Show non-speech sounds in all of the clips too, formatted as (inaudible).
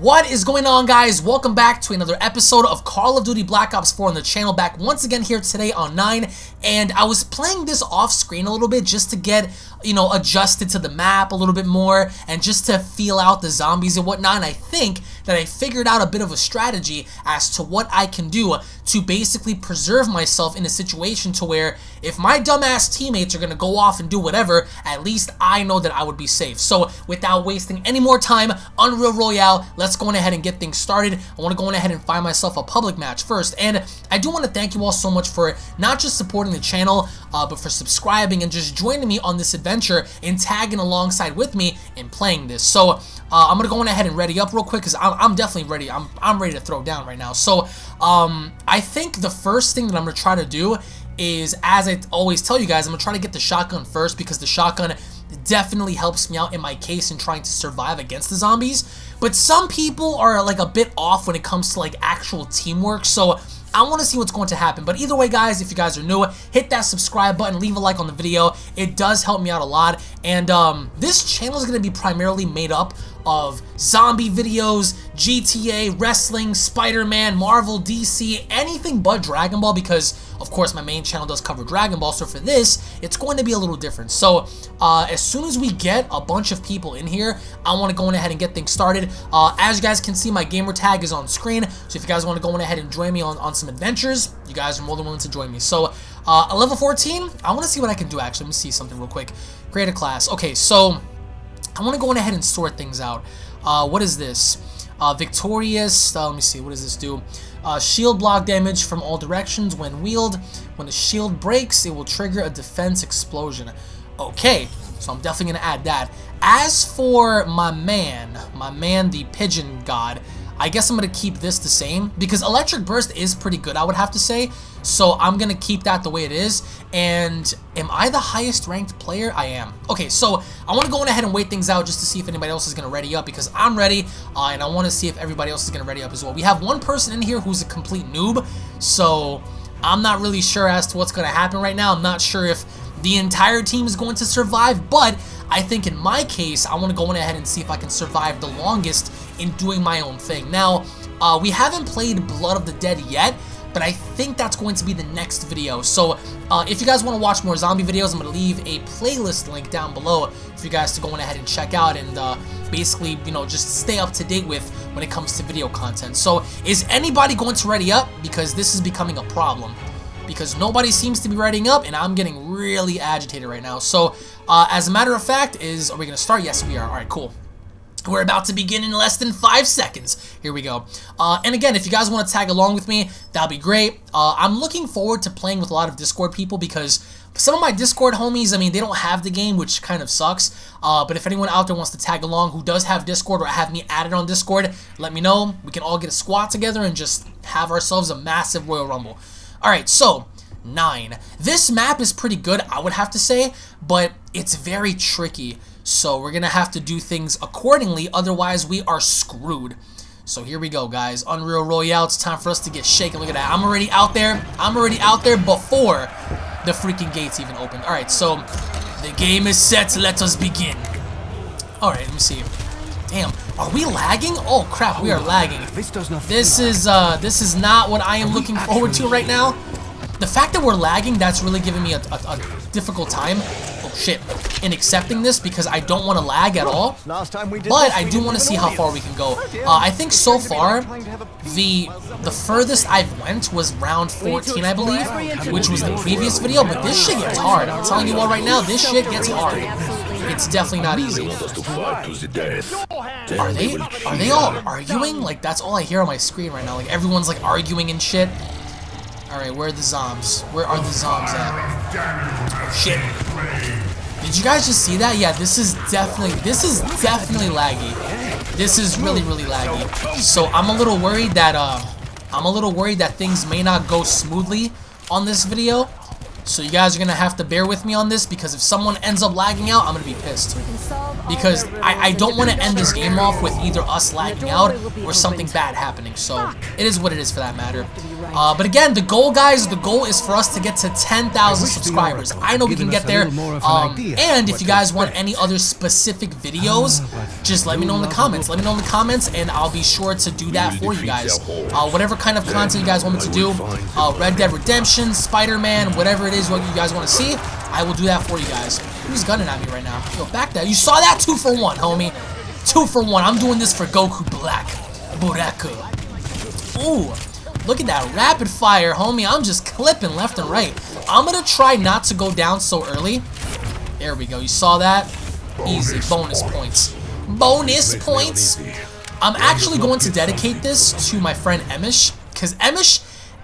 What is going on guys? Welcome back to another episode of Call of Duty Black Ops 4 on the channel back once again here today on 9 and I was playing this off screen a little bit just to get you know adjusted to the map a little bit more and just to feel out the zombies and whatnot and I think that I figured out a bit of a strategy as to what I can do to basically preserve myself in a situation to where if my dumbass teammates are going to go off and do whatever, at least I know that I would be safe. So without wasting any more time, Unreal Royale, let's go on ahead and get things started. I want to go on ahead and find myself a public match first. And I do want to thank you all so much for not just supporting the channel, uh, but for subscribing and just joining me on this adventure and tagging alongside with me in playing this. So uh, I'm going to go on ahead and ready up real quick because I'm, I'm definitely ready. I'm, I'm ready to throw down right now. So um, I think the first thing that I'm going to try to do is, as I always tell you guys, I'm going to try to get the shotgun first because the shotgun definitely helps me out in my case in trying to survive against the zombies. But some people are like a bit off when it comes to like actual teamwork. So I want to see what's going to happen. But either way, guys, if you guys are new, hit that subscribe button, leave a like on the video. It does help me out a lot. And um, this channel is going to be primarily made up of zombie videos, GTA, wrestling, Spider-Man, Marvel, DC, anything but Dragon Ball because, of course, my main channel does cover Dragon Ball. So for this, it's going to be a little different. So uh, as soon as we get a bunch of people in here, I want to go on ahead and get things started. Uh, as you guys can see, my gamer tag is on screen. So if you guys want to go on ahead and join me on, on some adventures, you guys are more than willing to join me. So uh, level 14, I want to see what I can do actually. Let me see something real quick. Create a class. Okay, so I want to go on ahead and sort things out. Uh, what is this? Uh, victorious, uh, let me see, what does this do? Uh, shield block damage from all directions when wheeled. When the shield breaks, it will trigger a defense explosion. Okay, so I'm definitely going to add that. As for my man, my man the pigeon god, I guess I'm going to keep this the same because Electric Burst is pretty good, I would have to say. So I'm going to keep that the way it is. And am I the highest ranked player? I am. Okay, so I want to go on ahead and wait things out just to see if anybody else is going to ready up because I'm ready. Uh, and I want to see if everybody else is going to ready up as well. We have one person in here who's a complete noob. So I'm not really sure as to what's going to happen right now. I'm not sure if the entire team is going to survive, but I think in my case, I want to go on ahead and see if I can survive the longest in doing my own thing. Now, uh, we haven't played Blood of the Dead yet, but I think that's going to be the next video. So uh, if you guys want to watch more zombie videos, I'm going to leave a playlist link down below for you guys to go on ahead and check out and uh, basically, you know, just stay up to date with when it comes to video content. So is anybody going to ready up? Because this is becoming a problem because nobody seems to be writing up and I'm getting really agitated right now. So uh, as a matter of fact, is are we going to start? Yes, we are. All right, cool. We're about to begin in less than five seconds. Here we go. Uh, and again, if you guys want to tag along with me, that'll be great. Uh, I'm looking forward to playing with a lot of Discord people because some of my Discord homies, I mean, they don't have the game, which kind of sucks. Uh, but if anyone out there wants to tag along who does have Discord or have me added on Discord, let me know. We can all get a squad together and just have ourselves a massive Royal Rumble. Alright, so, 9. This map is pretty good, I would have to say, but it's very tricky. So we're going to have to do things accordingly, otherwise we are screwed. So here we go, guys. Unreal Royale, it's time for us to get shaken. Look at that. I'm already out there. I'm already out there before the freaking gates even opened. Alright, so the game is set. Let us begin. Alright, let me see. Damn, are we lagging? Oh crap, we are lagging. This is uh this is not what I am looking forward to right now. The fact that we're lagging, that's really giving me a, a, a difficult time. Oh shit. In accepting this because I don't want to lag at all. But I do want to see how far we can go. Uh, I think so far, the the furthest I've went was round 14, I believe, which was the previous video. But this shit gets hard. I'm telling you all right now, this shit gets hard. It's definitely not easy. Are they are they all arguing? Like that's all I hear on my screen right now. Like everyone's like arguing and shit. Alright, where are the zombs? Where are the zombs at? Shit. Did you guys just see that? Yeah, this is definitely this is definitely laggy. This is really, really laggy. So I'm a little worried that uh I'm a little worried that things may not go smoothly on this video. So you guys are gonna have to bear with me on this because if someone ends up lagging out, I'm gonna be pissed. Because I, I don't want to end this game off with either us lagging out or something bad happening. So it is what it is for that matter. Uh, but again, the goal, guys, the goal is for us to get to 10,000 subscribers. I know we can get there. Um, and if you guys want any other specific videos, just let me know in the comments. Let me know in the comments, and I'll be sure to do that for you guys. Uh, whatever kind of content you guys want me to do, uh, Red Dead Redemption, Spider-Man, whatever it is what you guys want to see, I will do that for you guys. Who's gunning at me right now? Yo, back there. You saw that? Two for one, homie. Two for one. I'm doing this for Goku Black. Buraku. Ooh. Look at that rapid fire, homie. I'm just clipping left and right. I'm going to try not to go down so early. There we go. You saw that? Easy. Bonus points. Bonus points. I'm actually going to dedicate this to my friend Emish. Because Emish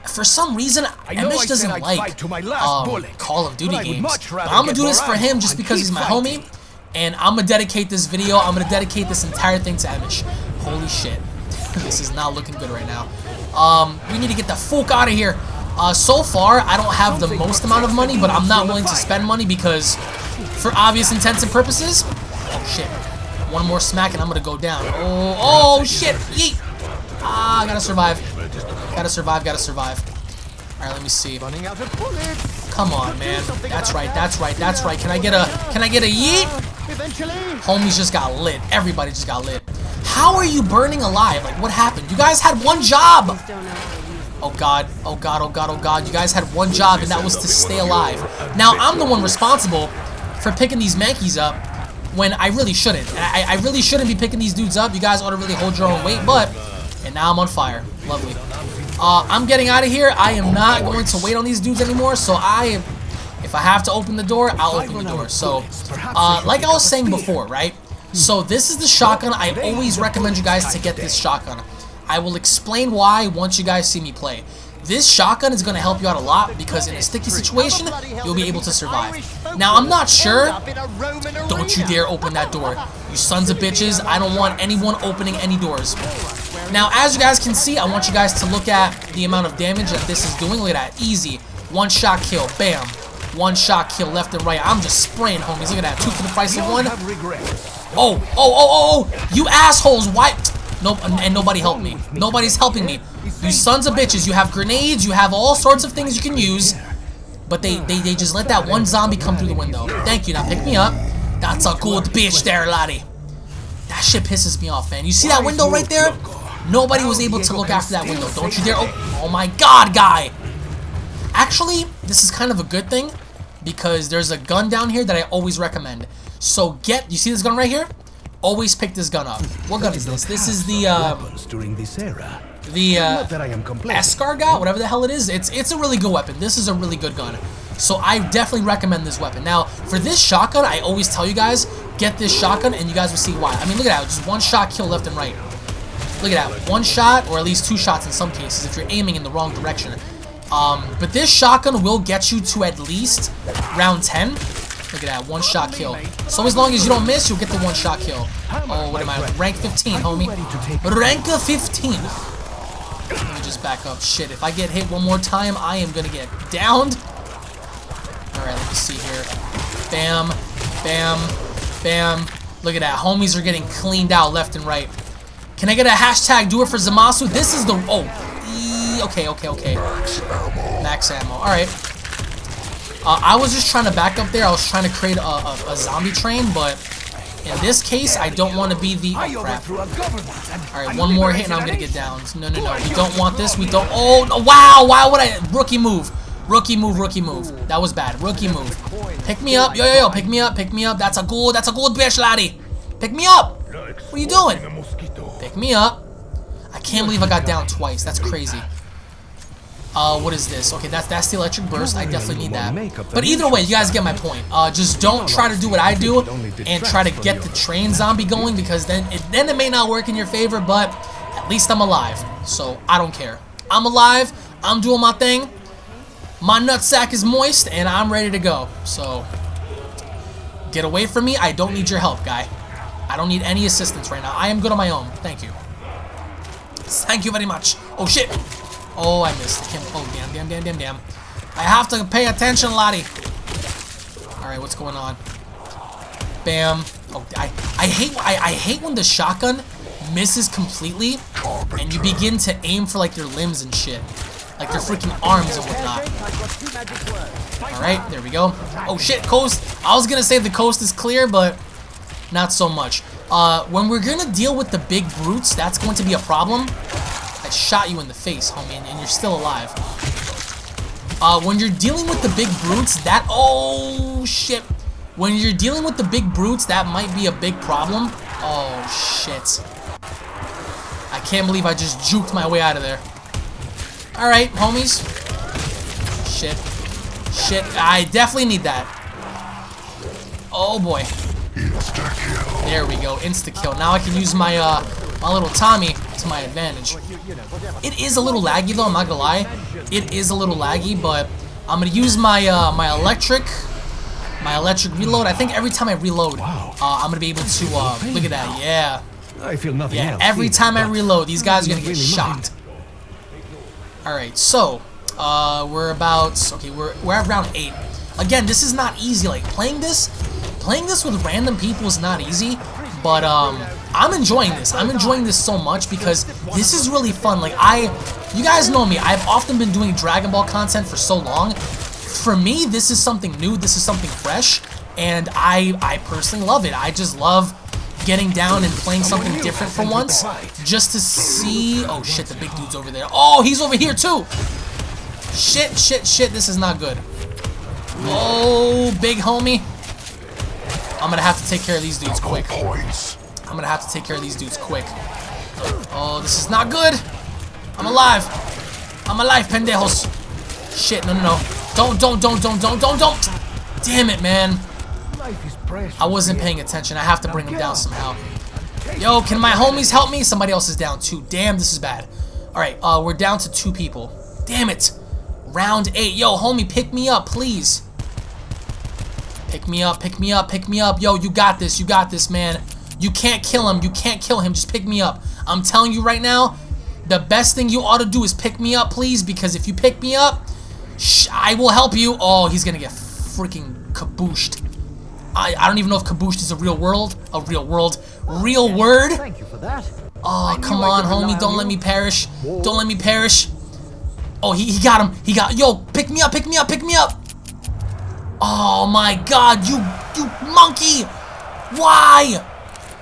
for some reason, Emish doesn't like um, Call of Duty games. But I'm gonna do this for him just because he's my fighting. homie, and I'm gonna dedicate this video. I'm gonna dedicate this entire thing to Emish. Holy shit, (laughs) this is not looking good right now. Um, we need to get the fuck out of here. Uh, so far, I don't have the most amount of money, but I'm not willing to spend money because, for obvious intents and purposes, oh shit, one more smack and I'm gonna go down. Oh, oh shit, yeet. Ah, I gotta survive. Gotta survive, gotta survive. Alright, let me see. Running out of bullets. Come on, man. That's right, that's right, that's right. Can I get a can I get a yeet? Eventually. Homies just got lit. Everybody just got lit. How are you burning alive? Like what happened? You guys had one job! Oh god, oh god, oh god, oh god. You guys had one job and that was to stay alive. Now I'm the one responsible for picking these Mankeys up when I really shouldn't. I, I really shouldn't be picking these dudes up. You guys ought to really hold your own weight, but and now I'm on fire. Lovely. Uh, I'm getting out of here. I am not going to wait on these dudes anymore, so I am... If I have to open the door, I'll open the door. So, uh, like I was saying before, right? So this is the shotgun. I always recommend you guys to get this shotgun. I will explain why once you guys see me play. This shotgun is going to help you out a lot because in a sticky situation, you'll be able to survive. Now, I'm not sure. Don't you dare open that door. You sons of (laughs) bitches. I don't want anyone opening any doors. Now, as you guys can see, I want you guys to look at the amount of damage that this is doing. Look at that. Easy. One shot kill. Bam. One shot kill left and right. I'm just spraying, homies. Look at that. Two for the price of one. Oh, oh, oh, oh, oh. You assholes. Why? Nope. And nobody helped me. Nobody's helping me. You sons of bitches. You have grenades. You have all sorts of things you can use. But they, they, they just let that one zombie come through the window. Thank you. Now pick me up. That's a good bitch there, laddie. That shit pisses me off, man. You see that window right there? Nobody was able to look after that window. Don't you dare. Oh, oh my god, guy. Actually, this is kind of a good thing because there's a gun down here that I always recommend. So get, you see this gun right here? Always pick this gun up. What gun is this? This is the, uh, during this era. the, uh, Escargot, whatever the hell it is. It's, it's a really good weapon. This is a really good gun. So I definitely recommend this weapon. Now, for this shotgun, I always tell you guys, get this shotgun and you guys will see why. I mean, look at that. Just one shot kill left and right. Look at that. One shot, or at least two shots in some cases, if you're aiming in the wrong direction. Um, but this shotgun will get you to at least round 10. Look at that, one shot kill. So as long as you don't miss, you'll get the one shot kill. Oh, what am I? Rank 15, homie. Rank 15. Let me just back up. Shit, if I get hit one more time, I am gonna get downed. Alright, let me see here. Bam, bam, bam. Look at that. Homies are getting cleaned out left and right. Can I get a hashtag do it for Zamasu? This is the... Oh. E okay, okay, okay. Max ammo. Max ammo. Alright. Uh, I was just trying to back up there. I was trying to create a, a, a zombie train, but in this case, I don't want to be the... Oh, crap. Alright, one more hit and I'm going to get down. No, no, no. We don't want this. We don't... Oh, no, wow. Why would I... Rookie move. Rookie move, rookie move. That was bad. Rookie move. Pick me up. Yo, yo, yo. Pick me up. Pick me up. That's a good... That's a good bitch, laddie. Pick me up. What are you doing? Pick me up. I can't believe I got down twice. That's crazy. Uh, what is this? Okay, that's that's the electric burst. I definitely need that. But either way, you guys get my point. Uh, just don't try to do what I do and try to get the train zombie going because then it, then it may not work in your favor, but at least I'm alive. So I don't care. I'm alive. I'm doing my thing. My nutsack is moist and I'm ready to go. So get away from me. I don't need your help, guy. I don't need any assistance right now. I am good on my own. Thank you. Thank you very much. Oh, shit. Oh, I missed. I. Oh, damn, damn, damn, damn, damn. I have to pay attention, Lottie. Alright, what's going on? Bam. Oh, I, I hate I, I hate when the shotgun misses completely and you begin to aim for like their limbs and shit. Like their freaking arms and whatnot. Alright, there we go. Oh shit, coast. I was gonna say the coast is clear, but not so much. Uh, when we're gonna deal with the big brutes, that's going to be a problem. I shot you in the face, homie, and you're still alive. Uh, when you're dealing with the big brutes, that... Oh, shit. When you're dealing with the big brutes, that might be a big problem. Oh, shit. I can't believe I just juked my way out of there. Alright, homies. Shit. Shit, I definitely need that. Oh, boy. There we go, insta-kill. Now I can use my, uh, my little Tommy to my advantage. It is a little laggy, though, I'm not gonna lie. It is a little laggy, but I'm gonna use my, uh, my electric my electric reload. I think every time I reload, uh, I'm gonna be able to uh, look at that. Yeah. I feel nothing Yeah. else Every time I reload, these guys are gonna get shocked. All right. So uh, we're about okay. We're we're at round eight. Again, this is not easy. Like playing this, playing this with random people is not easy. But um, I'm enjoying this. I'm enjoying this so much because this is really fun. Like I, you guys know me. I've often been doing Dragon Ball content for so long. For me, this is something new. This is something fresh, and I I personally love it. I just love getting down and playing something different for once, just to see. Oh shit, the big dude's over there. Oh, he's over here too. Shit, shit, shit. This is not good. Oh, big homie. I'm gonna have to take care of these dudes quick. I'm gonna have to take care of these dudes quick. Oh, this is not good. I'm alive. I'm alive, pendejos. Shit, no, no, no. Don't, don't, don't, don't, don't, don't, don't. Damn it, man. Life is precious. I wasn't paying attention. I have to bring him down somehow. Yo, can my homies help me? Somebody else is down too. Damn, this is bad. Alright, uh, we're down to two people. Damn it. Round eight. Yo, homie, pick me up, please. Pick me up, pick me up, pick me up. Yo, you got this, you got this, man. You can't kill him, you can't kill him. Just pick me up. I'm telling you right now, the best thing you ought to do is pick me up, please, because if you pick me up, I will help you. Oh, he's gonna get freaking kabooshed. I, I don't even know if kabooshed is a real world, a real world, real word. Thank you for that. Oh, come on, homie. Don't let me perish. Don't let me perish. Oh, he, he got him. He got... Yo, pick me up, pick me up, pick me up. Oh, my God. You, you monkey. Why?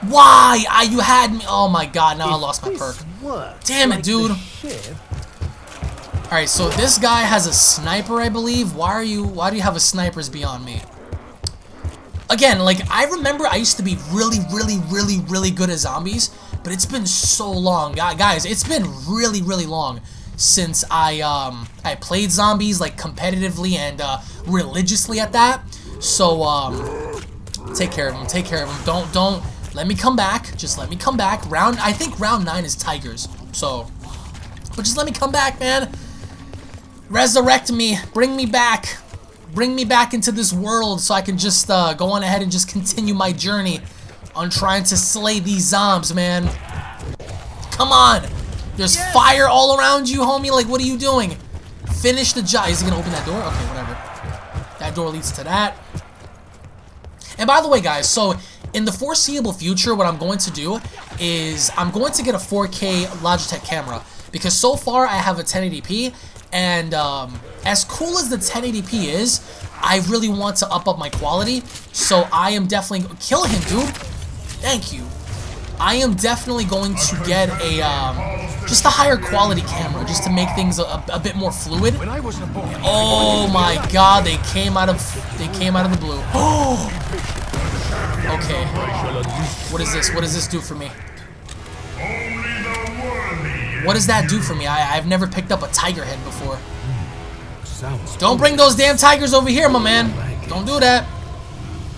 Why? I, you had me. Oh, my God. Now I lost my perk. Damn it, dude. Alright, so this guy has a sniper, I believe. Why are you... Why do you have a sniper's beyond me? Again, like, I remember I used to be really, really, really, really good at zombies, but it's been so long. Guys, it's been really, really long since I, um, I played zombies, like, competitively and, uh, religiously at that. So, um, take care of them. take care of them. Don't, don't, let me come back. Just let me come back. Round, I think round 9 is Tigers, so... But just let me come back, man. Resurrect me. Bring me back. Bring me back into this world so I can just uh, go on ahead and just continue my journey on trying to slay these zombs, man. Come on. There's fire all around you, homie. Like, what are you doing? Finish the job. Is he going to open that door? Okay, whatever. That door leads to that. And by the way, guys, so in the foreseeable future, what I'm going to do is I'm going to get a 4K Logitech camera because so far I have a 1080p, and um, as cool as the 1080p is, I really want to up up my quality. So I am definitely kill him, dude. Thank you. I am definitely going to get a um, just a higher quality camera just to make things a, a bit more fluid. When I was a boy, Oh my god, they came out of they came out of the blue. (gasps) Oh. Okay. What is this? What does this do for me? What does that do for me? I, I've never picked up a tiger head before. Don't bring those damn tigers over here, my man. Don't do that.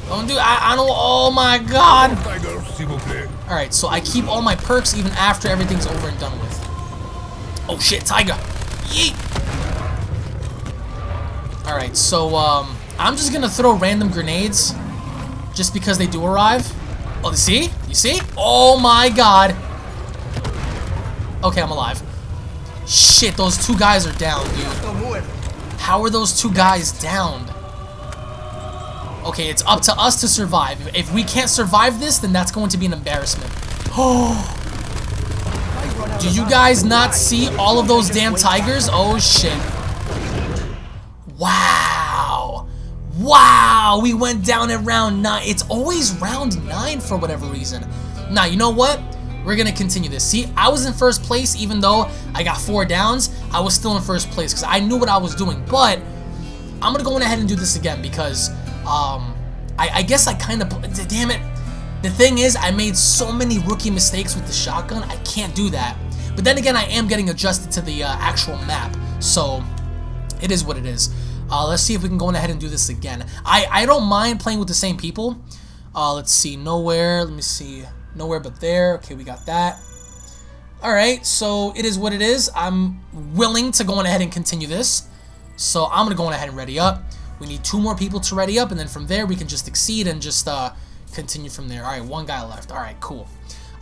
Don't do I, I don't oh my god. Tiger, s'il vous plaît. Alright, so I keep all my perks even after everything's over and done with. Oh shit, tiger. Yeet. Alright, so um I'm just gonna throw random grenades just because they do arrive. Oh, you see? You see? Oh my god. Okay, I'm alive. Shit, those two guys are down, dude. How are those two guys downed? Okay, it's up to us to survive. If we can't survive this, then that's going to be an embarrassment. Oh. (gasps) Do you guys not see all of those damn tigers? Oh, shit. Wow. Wow, we went down at round 9. It's always round 9 for whatever reason. Now, you know what? We're going to continue this. See, I was in first place even though I got four downs. I was still in first place because I knew what I was doing. But I'm going to go ahead and do this again because um, I, I guess I kind of... Damn it. The thing is, I made so many rookie mistakes with the shotgun, I can't do that. But then again, I am getting adjusted to the uh, actual map, so it is what it is. Uh, let's see if we can go ahead and do this again. I, I don't mind playing with the same people. Uh, let's see, nowhere, let me see, nowhere but there. Okay, we got that. Alright, so it is what it is. I'm willing to go on ahead and continue this. So I'm going to go on ahead and ready up. We need two more people to ready up, and then from there we can just exceed and just uh, continue from there. All right, one guy left. All right, cool.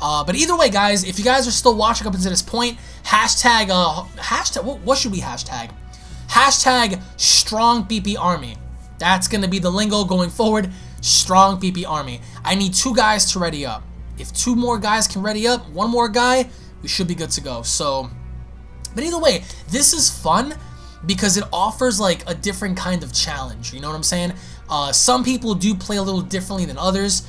Uh, but either way, guys, if you guys are still watching up until this point, hashtag, uh, hashtag, what, what should we hashtag? Hashtag strong BP army. That's going to be the lingo going forward. Strong BP army. I need two guys to ready up. If two more guys can ready up, one more guy, we should be good to go. So, but either way, this is fun because it offers like a different kind of challenge. You know what I'm saying? Uh, some people do play a little differently than others.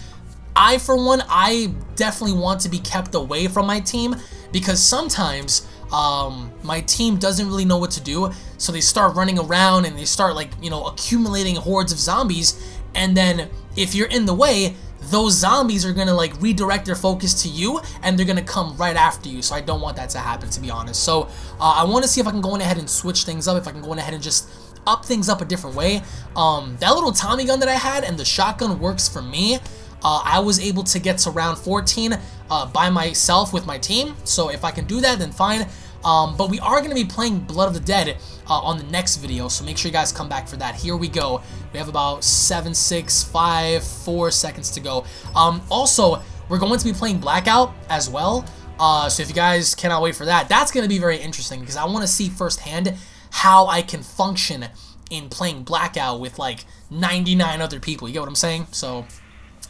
I, for one, I definitely want to be kept away from my team because sometimes um, my team doesn't really know what to do. So they start running around and they start like, you know, accumulating hordes of zombies. And then if you're in the way, those zombies are to like redirect their focus to you and they're to come right after you. So I don't want that to happen, to be honest. So uh, I want to see if I can go in ahead and switch things up, if I can go in ahead and just up things up a different way. Um, that little Tommy gun that I had and the shotgun works for me. Uh, I was able to get to round 14 uh, by myself with my team. So if I can do that, then fine. Um, but we are going to be playing Blood of the Dead uh, on the next video, so make sure you guys come back for that. Here we go. We have about 7, 6, 5, 4 seconds to go. Um, also, we're going to be playing Blackout as well. Uh, so if you guys cannot wait for that, that's going to be very interesting because I want to see firsthand how I can function in playing Blackout with like 99 other people. You get what I'm saying? So,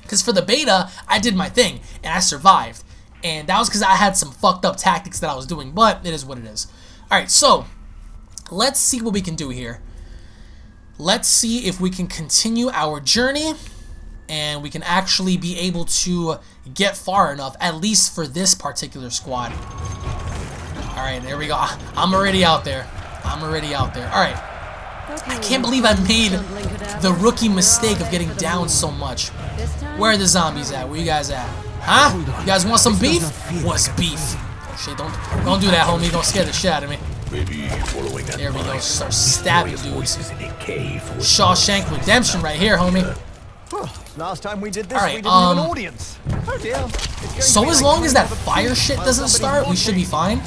because for the beta, I did my thing and I survived. And that was because I had some fucked up tactics that I was doing, but it is what it is. Alright, so let's see what we can do here. Let's see if we can continue our journey and we can actually be able to get far enough, at least for this particular squad. Alright, there we go. Ah, I'm already out there. I'm already out there. Alright. I can't believe I made the rookie mistake of getting down so much. Where are the zombies at? Where you guys at? Huh? You guys want some beef? What's beef? Oh shit, don't don't do that, homie. Don't scare the shit out of me. There we go. Start stabbing dudes. Shawshank Redemption right here, homie. Last time we did this, All right, we didn't um, have an audience. Oh dear. It's going to So as long as that fire shit doesn't start, we should be fine.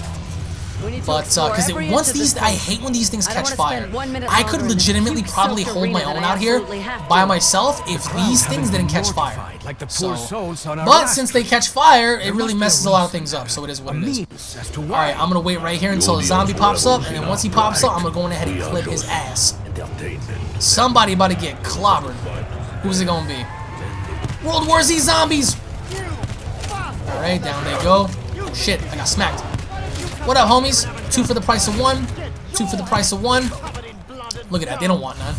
We need to But uh, explore because every once these, I hate when these things catch fire. spend one minute I could longer in this legitimately probably hold my own out here by myself if these things didn't catch fire. Like the So, poor souls on our but since they catch fire, it really must be a messes a lot of things up. So it is what it is. means as to why. Alright, I'm gonna wait right here until a zombie pops up, and then once he pops up, I'm gonna go in ahead and clip his ass. Somebody about to get clobbered. Who's it gonna be? World War Z zombies! Alright, down they go. Oh, shit, I got smacked. What up, homies? Two for the price of one. Two for the price of one. Look at that, they don't want none.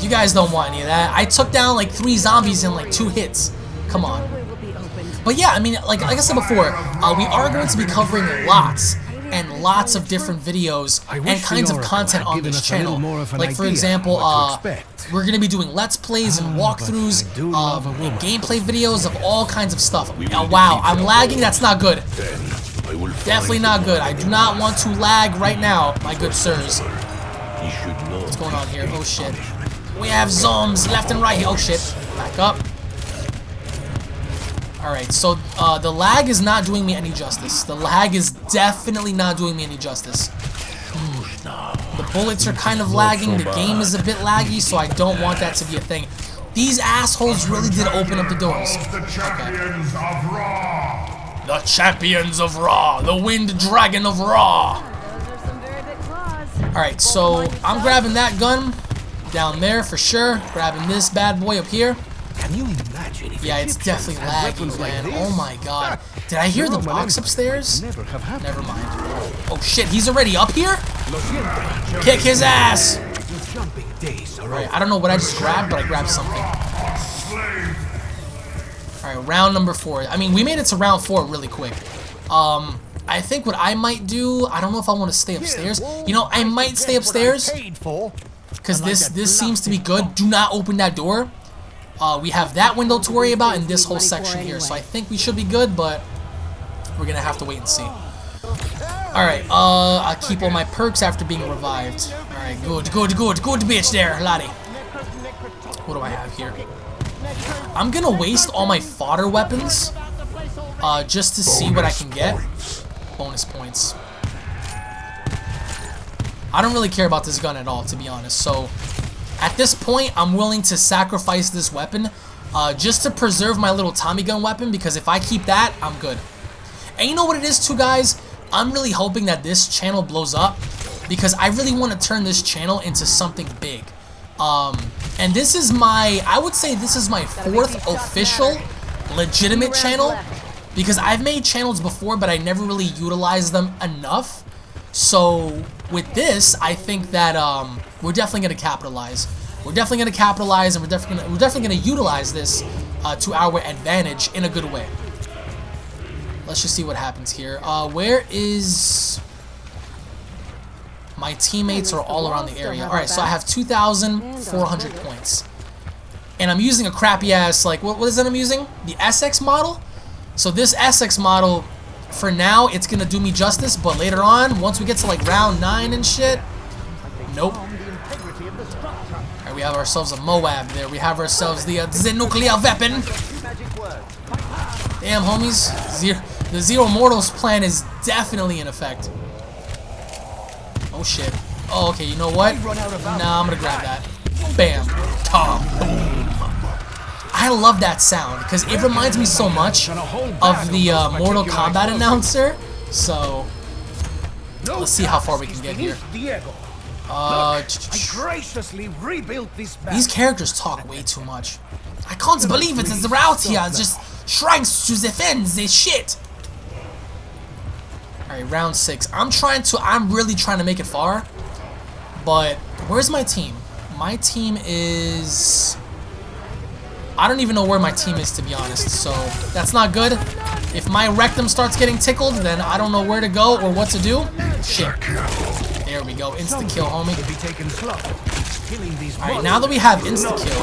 You guys don't want any of that. I took down like three zombies in like two hits. Come on. Doorway will be opened. But yeah, I mean, like, like I said before, uh, we are going to be covering lots and lots of different videos and kinds of content on this us a little channel. more of an Like for example, uh, we're going to be doing let's plays and Ah, walkthroughs, I do love a and gameplay videos of all kinds of stuff. Oh, wow, I'm lagging. That's not good. Definitely not good. I do not want to lag right now, my good sirs. What's going on here? Oh shit. We have zombs left and right here. Oh shit. Back up. Alright, so uh, the lag is not doing me any justice. The lag is definitely not doing me any justice. The bullets are kind of lagging. The game is a bit laggy, so I don't want that to be a thing. These assholes really did open up the doors. The champions of Raw. The champions of Raw. The wind dragon of Raw. Those are some very big claws. Alright, so I'm grabbing that gun. Down there for sure. Grabbing this bad boy up here. Can you imagine if Yeah, it's definitely lagging, laggy, weapons like man. Oh my god. Ah, Did I hear the Roman box upstairs? Never have. Never mind. Oh shit, he's already up here? Kick his ass! Your jumping days are Alright. I don't know what I just grabbed, but I grabbed something. Alright, round number four. I mean, we made it to round four really quick. Um, I think what I might do, I don't know if I want to stay upstairs. You know, I might stay upstairs. Because this this seems to be good. Do not open that door. Uh, we have that window to worry about and this whole section here. So I think we should be good, but we're going to have to wait and see. Alright, uh, I'll keep all my perks after being revived. Alright, good, good, good, good to bitch there, laddie. What do I have here? I'm to waste all my fodder weapons uh, just to see what I can get. Bonus points. I don't really care about this gun at all, to be honest. So, at this point, I'm willing to sacrifice this weapon uh, just to preserve my little Tommy gun weapon because if I keep that, I'm good. And you know what it is too, guys? I'm really hoping that this channel blows up because I really want to turn this channel into something big. Um, and this is my, I would say this is my fourth official legitimate channel because I've made channels before, but I never really utilized them enough. So with this, I think that um, we're definitely going to capitalize. We're definitely going to capitalize, and we're definitely gonna, we're definitely going to utilize this uh, to our advantage in a good way. Let's just see what happens here. Uh, where is my teammates are all around the area. All right, so I have 2,400 points, and I'm using a crappy ass like what, what is that I'm using? The SX model. So this SX model, for now, it's gonna do me justice, but later on, once we get to like round nine and shit, nope. Alright, we have ourselves a Moab there. We have ourselves the, uh, the nuclear weapon. Damn, homies. Zero, the Zero Mortals plan is definitely in effect. Oh, shit. Oh, okay, you know what? Nah, I'm gonna grab that. Bam. Tom. Boom. I love that sound, because it reminds me so much of the uh, Mortal Kombat announcer. So, let's see how far we can get here. Diego. Uh, I graciously rebuilt. These characters talk way too much. I can't believe it is out here, just trying to defend this shit. Alright, round six. I'm trying to, I'm really trying to make it far. But, where's my team? My team is... I don't even know where my team is, to be honest. So, that's not good. If my rectum starts getting tickled, then I don't know where to go or what to do. Shit. There we go. Insta-kill, homie. to be taken slow. Killing these Alright, now that we have insta-kill,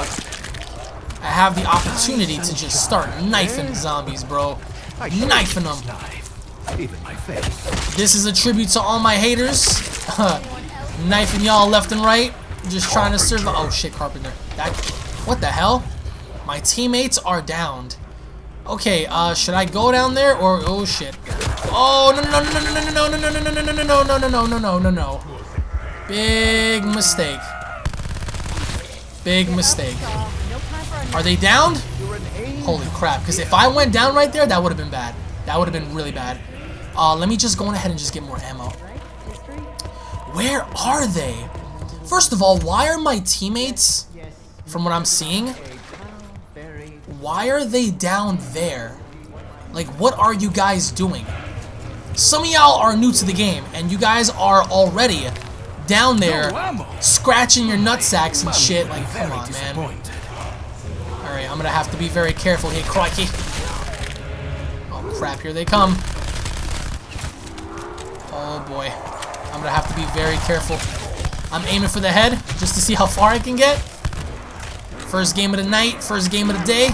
I have the opportunity to just start knifing zombies, bro. Knifing them. Even my face. This is a tribute to all my haters. Knifing y'all left and right. Just trying to survive. Oh shit, Carpenter. That. What the hell? My teammates are downed. Okay, uh, should I go down there or oh shit? Oh no no no no no no no no no no no no no no no no no no no. Big mistake. Big mistake. Are they downed? Holy crap! Because if I went down right there, that would have been bad. That would have been really bad. Uh, let me just go on ahead and just get more ammo. Where are they? First of all, why are my teammates, from what I'm seeing, why are they down there? Like, what are you guys doing? Some of y'all are new to the game, and you guys are already down there scratching your nutsacks and shit. Like, come on, man. Alright, I'm gonna have to be very careful here, crikey. Oh crap, here they come. Oh boy. I'm gonna have to be very careful. I'm aiming for the head, just to see how far I can get. First game of the night, first game of the day.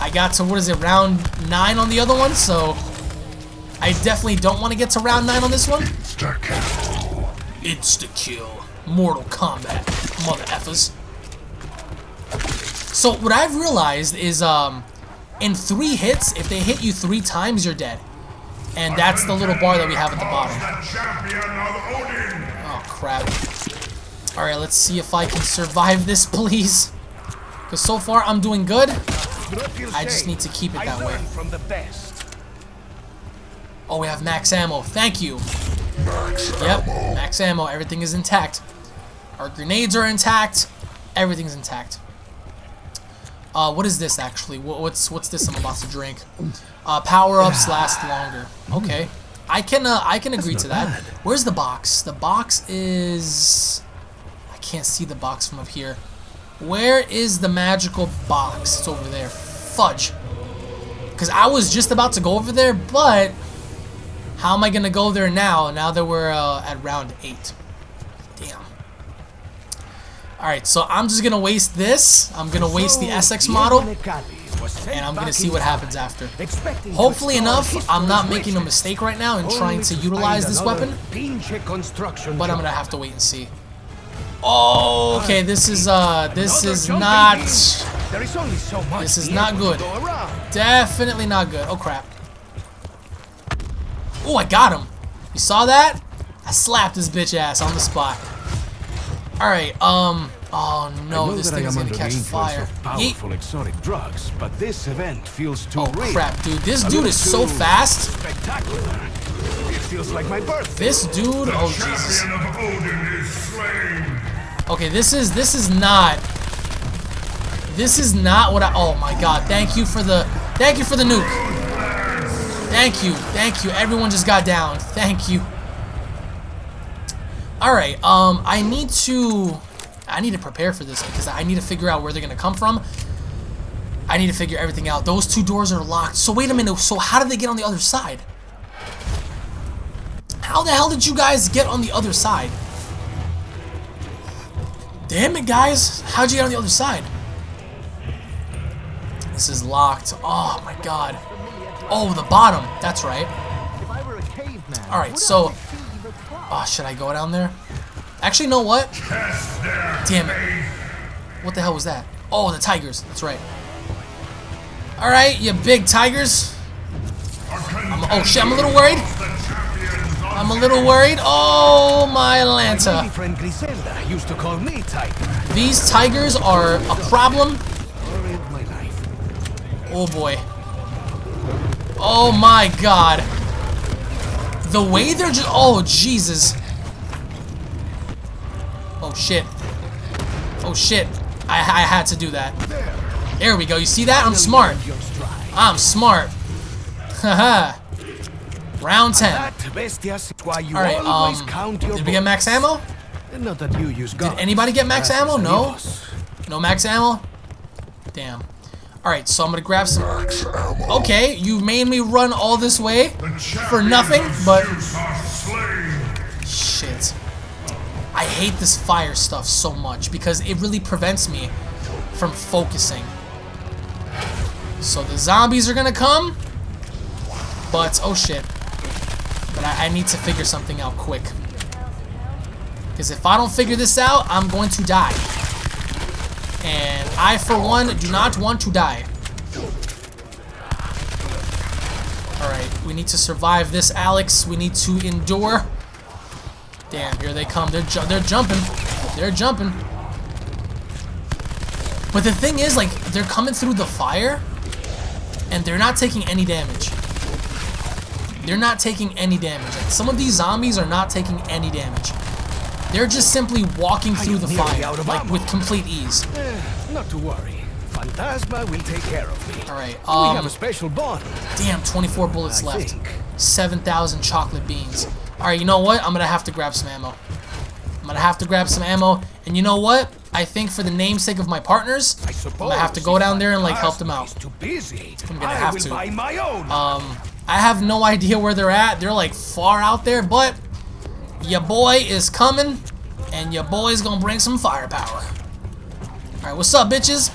I got to, what is it, round 9 on the other one, so... I definitely don't want to get to round 9 on this one. Insta-kill. Insta-kill. Mortal Kombat. Mother effers. So what I've realized is, um, in three hits, if they hit you three times, you're dead. And that's the little bar that we have at the bottom. The champion of Odin! Oh, crap. Alright, let's see if I can survive this, (laughs) please. Because so far, I'm doing good. I just need to keep it that way. learned from the best. Oh, we have max ammo. Thank you. Yep, max ammo. Everything is intact. Our grenades are intact. Everything's intact. Uh, what is this actually? Wha- What's what's this I'm about to drink? Uh, power ups last longer. Okay, I can uh, I can agree to that. bad. Where's the box? The box is I can't see the box from up here. Where is the magical box? It's over there. Fudge. Because I was just about to go over there, but how am I gonna go there now? Now that we're uh, at round eight. Alright, so I'm just gonna waste this. I'm gonna waste the SX model, Necalli was sent and I'm gonna see what happens after. Hopefully enough, I'm not making a mistake right now in trying to utilize this weapon, but I'm gonna have to wait and see. Oh, okay, this is, uh, this is not, beam. There is only so much this is not good. definitely not good. Oh, crap. Oh, I got him. You saw that? I slapped his bitch ass on the spot. Alright, um, oh no, this thing is gonna catch fire. of Yeet. exotic drugs, but this event feels too Oh real. crap, dude. This A dude is so fast. Spectacular. It feels like my birthday. This dude, The oh Jesus. champion of Odin is slain. Okay, this is this is not This is not what I Oh my god. Thank you for the Thank you for the nuke. Thank you. Thank you. Everyone just got down. Thank you. Alright, um, I need to I need to prepare for this because I need to figure out where they're gonna come from. I need to figure everything out. Those two doors are locked. So wait a minute, so how did they get on the other side? How the hell did you guys get on the other side? Damn it, guys. How'd you get on the other side? This is locked. Oh, my God. Oh, the bottom. That's right. If I were a caveman, All right, so- I see the cloud? Oh, should I go down there? Actually, you know what? Damn it. What the hell was that? Oh, the tigers. That's right. All right, you big tigers. I'm, oh, shit. I'm a little worried. The champions of I'm a little worried. Oh, my My lady Lanta. friend Griselda used to call me Tiger. These tigers are a problem. Story of my life. Oh boy. Oh my god. The way they're just. Oh, Jesus. Oh shit. Oh shit. I, I had to do that. There we go. You see that? I'm smart. I'm smart. Haha. (laughs) Round 10. That bestias is why you Alright, um. Did we get max ammo? bullets. Not that you use guns. anybody get max ammo? No? No max ammo? Damn. Alright, so I'm gonna grab some. Okay, you made me run all this way for nothing, but. Shit. I hate this fire stuff so much because it really prevents me from focusing. So the zombies are gonna come, but oh shit. But I, I need to figure something out quick. Because if I don't figure this out, I'm going to die. And I, for one, do not want to die. Alright, we need to survive this, Alex. We need to endure. Damn, here they come. They're ju they're jumping. They're jumping. But the thing is, like, they're coming through the fire, and they're not taking any damage. They're not taking any damage. Like, some of these zombies are not taking any damage. They're just simply walking through the fire, out of like, ammo. with complete ease. Eh, not to worry. Phantasma will take care of me. Alright, we have um, a special bond. damn, 24 bullets I left. think. 7,000 chocolate beans. Alright, you know what? I'm gonna have to grab some ammo. I'm gonna have to grab some ammo. And you know what? I think for the namesake of my partners, I I'm gonna have to go down there and like help them out. too busy. I'm gonna I have will to. my own. Um, I have no (laughs) idea where they're at. They're like far out there, but your boy is coming, and your boy's gonna bring some firepower. Alright, what's up, bitches?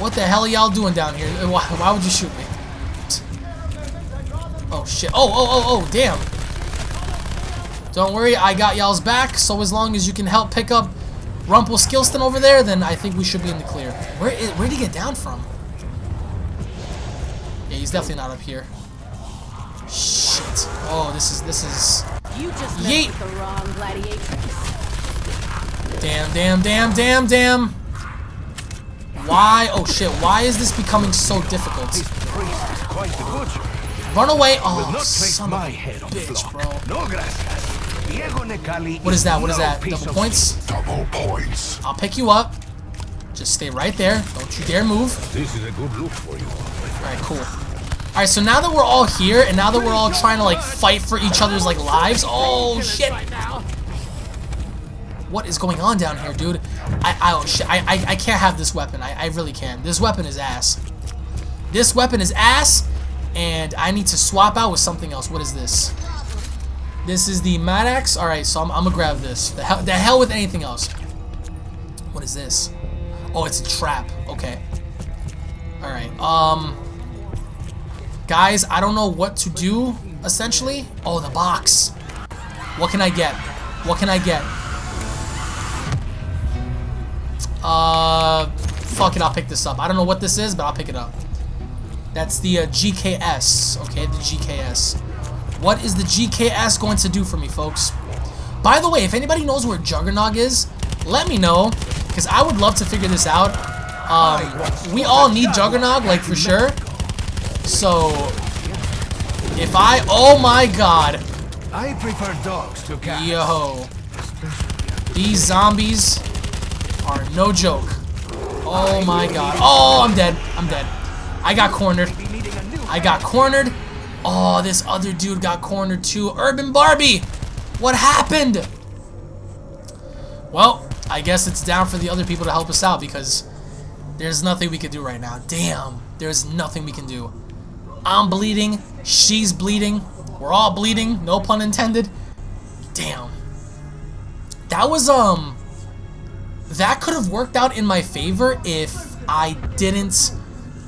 What the hell y'all doing down here? Uh, why, why would you shoot me? Oh shit. Oh, oh, oh, oh, damn. Don't worry, I got y'all's back, so as long as you can help pick up Rumpelstiltskin over there, then I think we should be in the clear. Where is, where'd he get down from? Yeah, he's definitely not up here. Shit. Oh, this is, this is... You just messed Yeet. with the wrong gladiatrix. Damn, damn, damn, damn, damn. Why? Oh shit, why is this becoming so difficult? this priest is quite the butcher. Run away! Oh, Will Oh, not son my of a head on bitch, block. bro. No gracias. Diego Necalli What is that? What is that? Double points? Double points. I'll pick you up. Just stay right there. Don't you dare move. This is a good look for you. Alright, cool. Alright, so now that we're all here, and now that we're all trying to, like, fight for each other's, like, lives... Oh, shit! What is going on down here, dude? I, I, shit. I, I, I can't have this weapon. I, I really can't. This weapon is ass. This weapon is ass, and I need to swap out with something else. What is this? This is the Maddox. Alright, so I'm, I'm gonna grab this. The hell, the hell with anything else. What is this? Oh, it's a trap. Okay. Alright, um... Guys, I don't know what to do, essentially. Oh, the box. What can I get? What can I get? Uh, fuck it, I'll pick this up. I don't know what this is, but I'll pick it up. That's the uh, GKS, okay, the GKS. What is the GKS going to do for me, folks? By the way, if anybody knows where Juggernog is, let me know, because I would love to figure this out. Um, we all need Juggernog, like, for sure. So, if I... Oh, my God. I prefer dogs to cats. Yo. These zombies are no joke. Oh, my God. Oh, I'm dead. I'm dead. I got cornered. I got cornered. Oh, this other dude got cornered too. Urban Barbie! What happened? Well, I guess it's down for the other people to help us out because there's nothing we can do right now. Damn, there's nothing we can do. I'm bleeding. She's bleeding. We're all bleeding. No pun intended. Damn. That was, um... That could have worked out in my favor if I didn't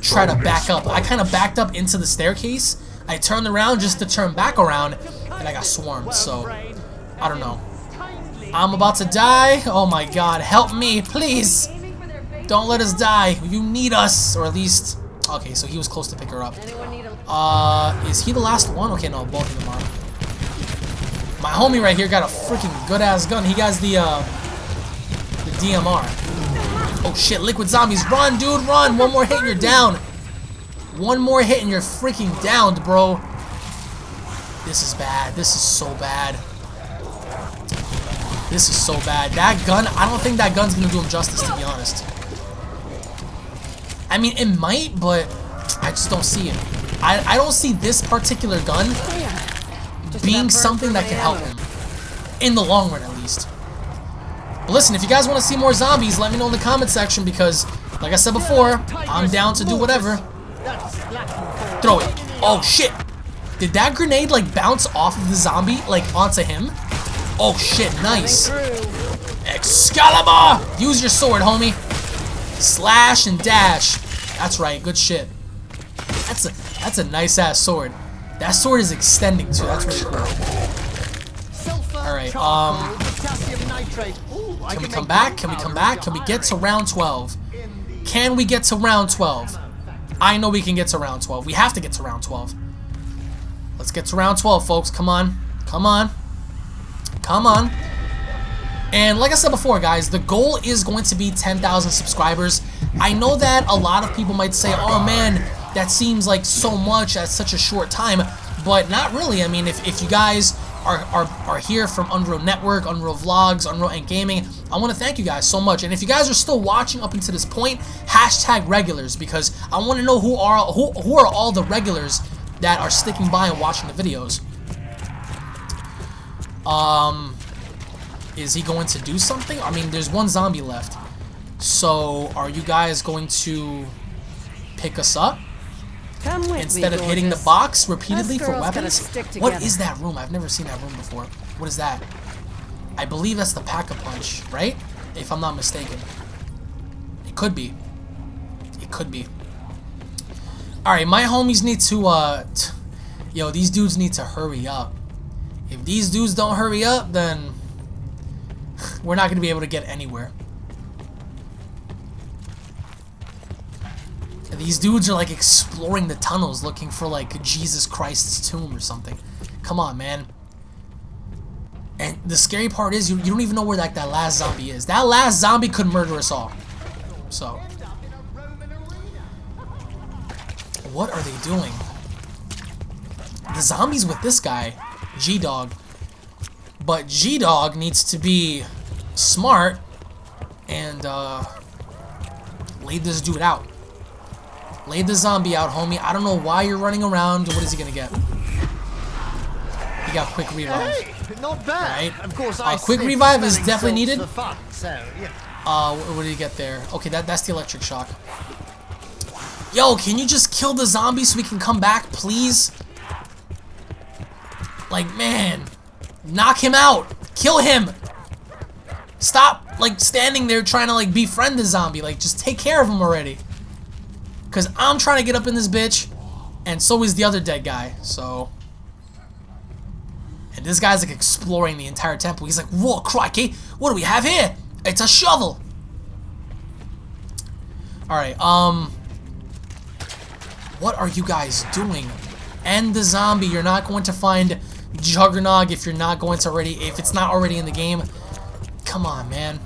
try to back up. I kind of backed up into the staircase. I turned around just to turn back around, and I got swarmed, so... I don't know. I'm about to die. Oh my god, help me, please. Don't let us die. You need us, or at least... Okay, so he was close to pick her up. Uh, is he the last one? Okay, no, both of them are. My homie right here got a freaking good-ass gun. He got the, uh, the DMR. Oh shit, liquid zombies. Run, dude, run. One more hit and you're down. One more hit and you're freaking downed, bro. This is bad. This is so bad. This is so bad. That gun, I don't think that gun's gonna do him justice, to be honest. I mean, it might, but I just don't see it. I, I don't see this particular gun being something that can help him. In the long run, at least. But listen, if you guys want to see more zombies, let me know in the comment section because, like I said before, I'm down to do whatever. Throw it. Oh, shit. Did that grenade, like, bounce off of the zombie, like, onto him? Oh, shit. Nice. Excalibur! Use your sword, homie. Slash and dash. That's right. Good shit. That's a that's a nice ass sword. That sword is extending too. That's really cool. All right. Um. Can we come back? Can we come back? Can we get to round 12? Can we get to round 12? I know we can get to round 12. We have to get to round 12. Let's get to round 12, folks. Come on. Come on. Come on. And like I said before, guys, the goal is going to be 10,000 subscribers. I know that a lot of people might say, oh man, that seems like so much at such a short time, but not really. I mean, if, if you guys are, are, are here from Unreal Network, Unreal Vlogs, Unreal and Gaming, I want to thank you guys so much. And if you guys are still watching up until this point, hashtag regulars, because I want to know who are, who, who are all the regulars that are sticking by and watching the videos. Um, is he going to do something? I mean, there's one zombie left. So, are you guys going to pick us up? Come with Instead me, of hitting the box repeatedly for weapons? What is that room? I've never seen that room before. What is that? I believe that's the Pack-a-Punch, right? If I'm not mistaken. It could be. It could be. Alright, my homies need to, uh... Yo, these dudes need to hurry up. If these dudes don't hurry up, then... We're not going to be able to get anywhere. These dudes are like exploring the tunnels looking for like Jesus Christ's tomb or something. Come on, man. And the scary part is you, you don't even know where like that last zombie is. That last zombie could murder us all. So. What are they doing? The zombies with this guy, G-Dog, But G-Dog needs to be smart and uh, lay this dude out. Lay the zombie out, homie. I don't know why you're running around. What is he gonna get? He got quick revive. Hey, not bad. Right. Of course, Uh, I quick revive is definitely needed. fun, so yeah. Uh, what, what did he get there? Okay, that that's the electric shock. Yo, can you just kill the zombie so we can come back, please? Like, man, knock him out. Kill him. Stop, like, standing there trying to, like, befriend the zombie. Like, just take care of him already. Because I'm trying to get up in this bitch, and so is the other dead guy, so... And this guy's, like, exploring the entire temple. He's like, whoa, crikey, what do we have here? It's a shovel. Alright, um... What are you guys doing? End the zombie. You're not going to find Juggernog if you're not going to already... If it's not already in the game. Come on, man.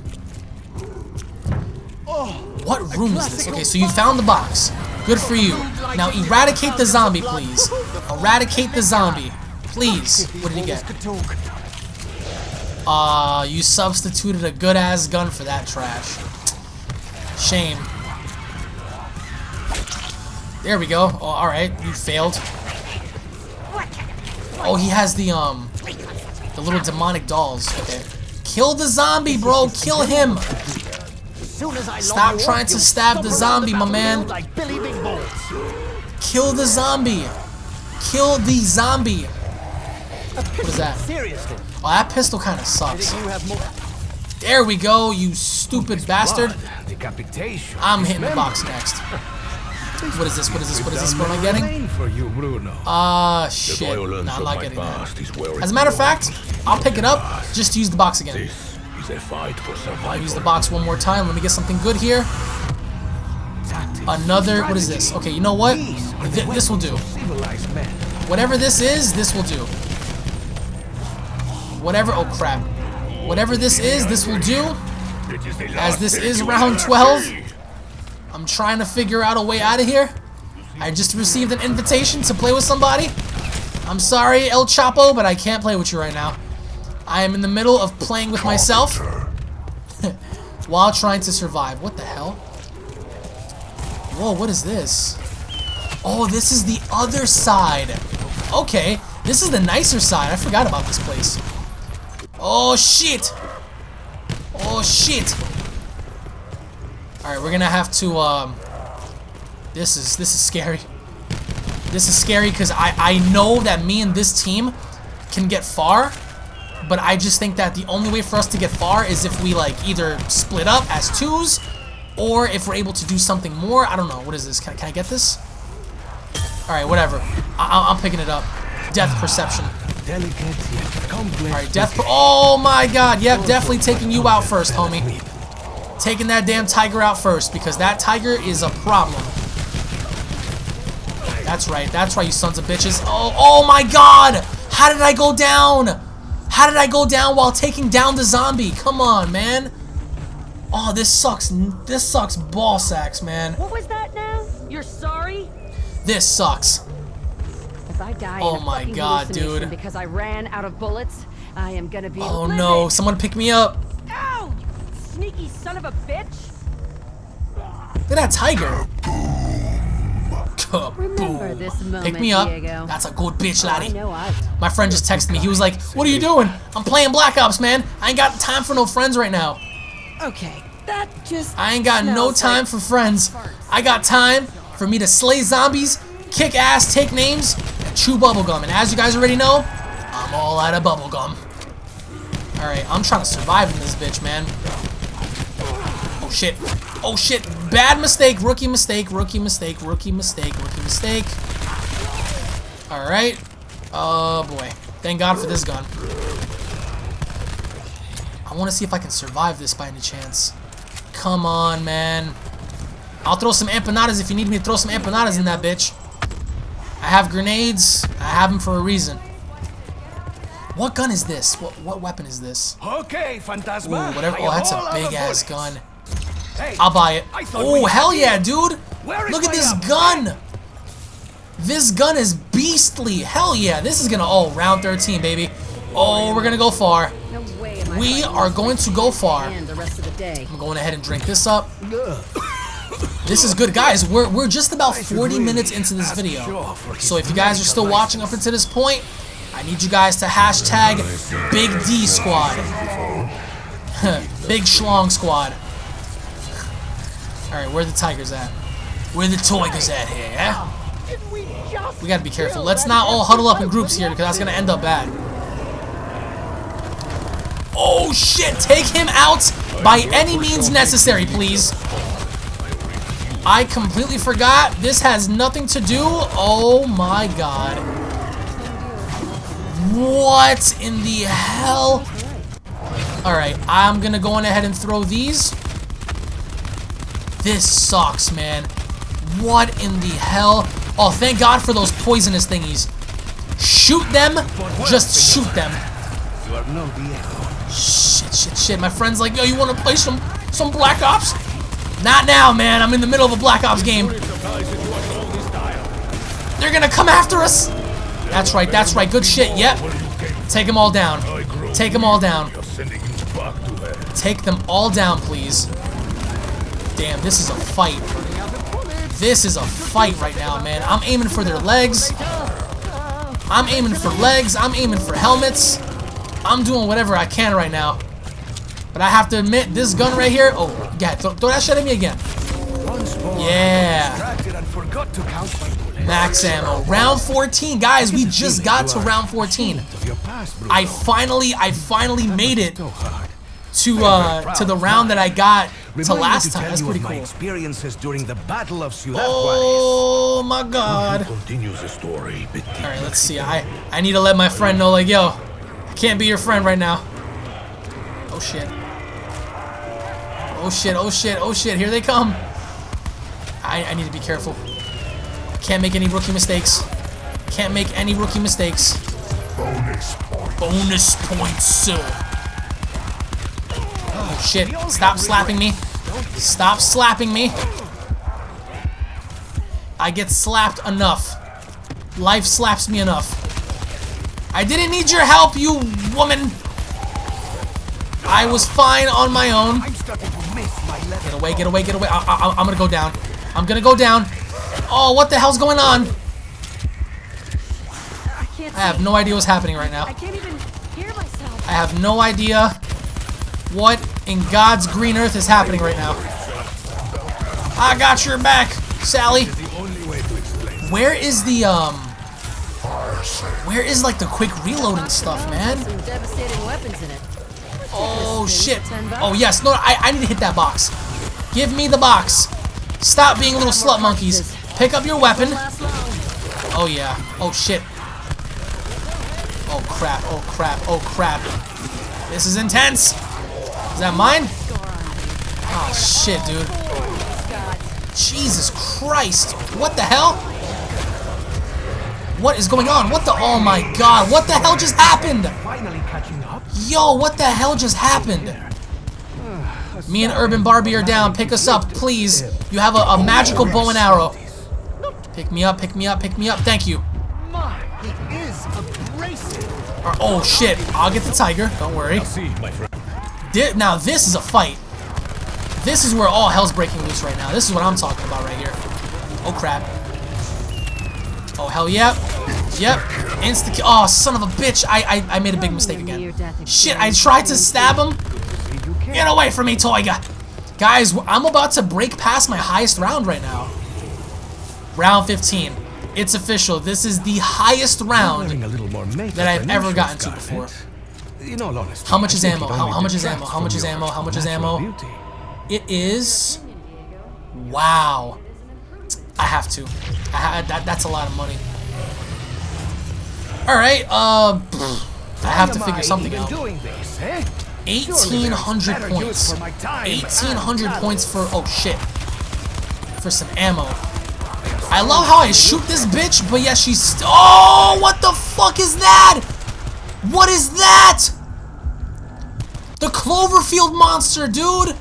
What room is this? Okay, so you found the box. Good for you. Now eradicate the zombie, please. Eradicate the zombie. Please. What did he get? Talk. Uh, you substituted a good-ass gun for that trash. Shame. There we go. Oh, alright. You failed. Oh, he has the, um, the little demonic dolls. Okay. Kill the zombie, bro. Kill him. Stop trying to stab the zombie, my man. Kill the zombie. Kill the zombie. What is that? Oh, that pistol kind of sucks. There we go, you stupid bastard. I'm hitting the box next. What is this? What is this? What is this? What am I getting? For you, Bruno. Ah, shit. No, violence I'm of not my getting that. past is wearing As a matter of fact. I'll pick it up. Just use the box again. This is a fight for I'll use the box one more time. Let me get something good here. Another. What is this? Okay, you know what? These are the Th- this will do. weapons of Civilized men. Whatever this is, this will do. Whatever. Oh crap. Whatever this is, this will do. It As this is round 12. I'm trying to figure out a way out of here. I just received an invitation to play with somebody. I'm sorry, El Chapo, but I can't play with you right now. I am in the middle of playing with myself (laughs) while trying to survive. What the hell? Whoa, what is this? Oh, this is the other side. Okay, this is the nicer side. I forgot about this place. Oh, shit. Oh, shit. Alright, we're gonna have to, um... This is, this is scary. This is scary because I, I know that me and this team can get far, but I just think that the only way for us to get far is if we, like, either split up as twos, or if we're able to do something more. I don't know. What is this? Can, I- can I get this? Alright, whatever. I, I'm picking it up. Death perception. Delicate yet complex. Alright, death per- Oh my god, yep, definitely taking you out first, homie. Taking that damn tiger out first, because that tiger is a problem. That's right, that's right, you sons of bitches. Oh, oh my god! How did I go down? How did I go down while taking down the zombie? Come on, man. Oh, this sucks. This sucks ball sacks, man. What was that now? You're sorry? This sucks. If I die Oh my God, dude. because I ran out of bullets, I am gonna be Oh livid. no, someone pick me up. Ow! You sneaky son of a bitch! Look at that tiger. Remember Kaboom. this moment, Pick me up. Diego. That's a good bitch, laddie. know My friend just texted me. He was like, "What are you doing? I'm playing Black Ops, man. I ain't got time for no friends right now. Okay, that just I ain't got no time like for friends. I got time for me to slay zombies, kick ass, take names, and chew bubblegum. And as you guys already know, I'm all out of bubblegum. Alright, I'm trying to survive in this bitch, man. Oh shit. Oh shit. Bad mistake. Rookie mistake. Rookie mistake. Rookie mistake. Rookie mistake. Alright. Oh boy. Thank God for this gun. I want to see if I can survive this by any chance. Come on, man. I'll throw some empanadas if you need me to throw some empanadas in that bitch. I have grenades. I have them for a reason. What gun is this? What what weapon is this? Okay, Ooh, whatever. Oh, that's a all out of big ass gun. Hey, I'll buy it. Oh, hell yeah, it. dude. Where is Look at this ammo? gun. This gun is beastly. Hell yeah. This is going to, oh, round 13, baby. Oh, we're gonna go far. No way am We fighting are going to go far. The rest of the day. I'm going ahead and drink this up. (coughs) This is good, guys. We're we're just about 40 minutes into this video. So if you guys are still watching up until this point, I need you guys to hashtag Big D Squad. (laughs) Big Schlong Squad. Alright, where the tigers at? Where the tigers at here, eh? We gotta be careful. Let's not all huddle up in groups here because that's gonna end up bad. Oh shit! Take him out by any means necessary, please. I completely forgot. This has nothing to do. Oh my god. What in the hell? Alright, I'm gonna go on ahead and throw these. This sucks, man. What in the hell? Oh, thank God for those poisonous thingies. Shoot them. Just shoot them. Shit, shit, shit. My friend's like, yo, you want to play some some Black Ops? Not now, man. I'm in the middle of a Black Ops game. They're gonna come after us. That's right, that's right. Good shit. Yep. Take them all down. Take them all down. Take them all down, please. Damn, this is a fight. This is a fight right now, man. I'm aiming for their legs. I'm aiming for legs. I'm aiming for helmets. I'm doing whatever I can right now. But I have to admit, this gun right here. Oh, yeah, throw, throw that shit at me again. Yeah. Max ammo. Round 14. Guys, we just got to round 14. Of your past, Bruno. I finally, I finally made it to uh to the round that I got to Remind me last to time. tell That's you pretty of my experiences during the Battle of Ciudad Oh my god. Continues the story. All right, let's see. I I need to let my friend know, like, yo, I can't be your friend right now. Oh shit. Oh shit. Oh shit. Oh shit. Here they come. I I need to be careful. Can't make any rookie mistakes. Can't make any rookie mistakes. bonus point. Bonus points, sir. Ah, oh shit. Stop slapping me. Stop slapping me. I get slapped enough. Life slaps me enough. I didn't need your help, you woman. I was fine on my own. I'm starting to miss my level. Get away, get away, get away. I, I, I'm gonna go down. I'm gonna go down. Oh, what the hell's going on? I have no idea what's happening right now. I can't even hear myself. I have no idea what in God's green earth is happening right now. I got your back, Sally. The only way to explain. Where is the, um... Where is, like, the quick reloading stuff, man? Some devastating weapons in it. Oh, shit. for 10 bucks. Oh, yes. No, I, I need to hit that box. Give me the box. Stop being little slut monkeys. Pick up your weapon. Oh, yeah. Oh, shit. Oh, crap. Oh, crap. Oh, crap. This is intense. Is that mine? Oh, shit, dude. Jesus Christ. What the hell? What is going on? What the... Oh, my God. What the hell just happened? Finally catching up. Yo, what the hell just happened? Me and Urban Barbie are down. Pick us up, please. You have a, a magical bow and arrow. Pick me up, pick me up, pick me up. Thank you. My, he is abrasive. Or- Oh, shit. I'll get the tiger. Don't worry. See, my friend. Thi- now, this is a fight. This is where all hell's breaking loose right now. This is what I'm talking about right here. Oh, crap. Oh, hell yeah. Yep. Insta kill. Oh, son of a bitch. I, I, I made a big mistake again. Shit, I tried to stab him. Get away from me, Toyga! Guys, I'm about to break past my highest round right now. Round 15. It's official. This is the highest round. Wearing a little more makeup that I've ever gotten to before. In all honesty, How much is ammo? How- how much is ammo? How much is ammo? How much is ammo? It is... Wow. I have to. I ha that, that's a lot of money. Alright, uh... pfft, I have to figure something out. eh? Is 1800 points. use for my time and 1800 points for oh shit. For some ammo. I love how I shoot this bitch, but yeah, she's st- Oh, what the fuck is that? What is that? The Cloverfield monster, dude.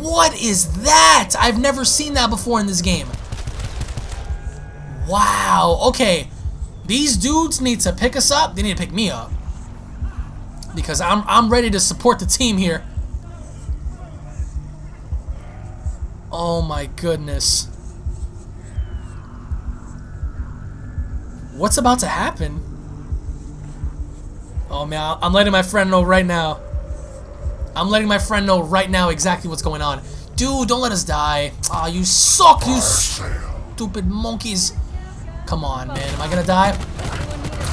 What is that? I've never seen that before in this game. Wow. Okay. These dudes need to pick us up. They need to pick me up. Because I'm, I'm ready to support the team here. Oh my goodness. What's about to happen? Oh man, I'm letting my friend know right now. I'm letting my friend know right now exactly what's going on. Dude, don't let us die. Aw, oh, you suck, you stupid monkeys. Come on, man. Am I gonna die?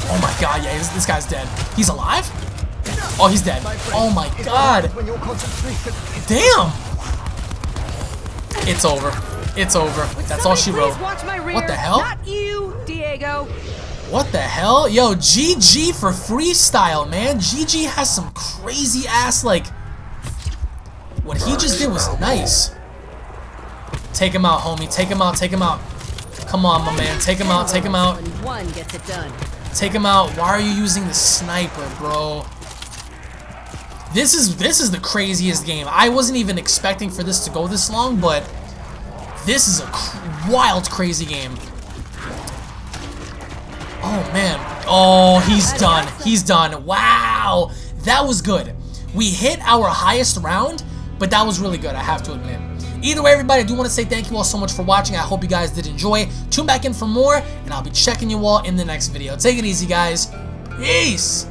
Oh my god, yeah, this, this guy's dead. He's alive? Oh, he's dead. Oh my god. Damn. It's over. It's over. That's all she wrote. What the hell? Not you, Diego. What the hell? Yo, GG for freestyle, man. GG has some crazy ass, like... What he just did was nice. Take him out, homie. Take him out. Take him out. Come on, my man. Take him out. Take him out. One gets it done. Take him out. Why are you using the sniper, bro? This is this is the craziest game. I wasn't even expecting for this to go this long, but this is a cr wild, crazy game. Oh, man. Oh, he's done. He's done. Wow. That was good. We hit our highest round, but that was really good, I have to admit. Either way, everybody, I do want to say thank you all so much for watching. I hope you guys did enjoy. Tune back in for more, and I'll be checking you all in the next video. Take it easy, guys. Peace!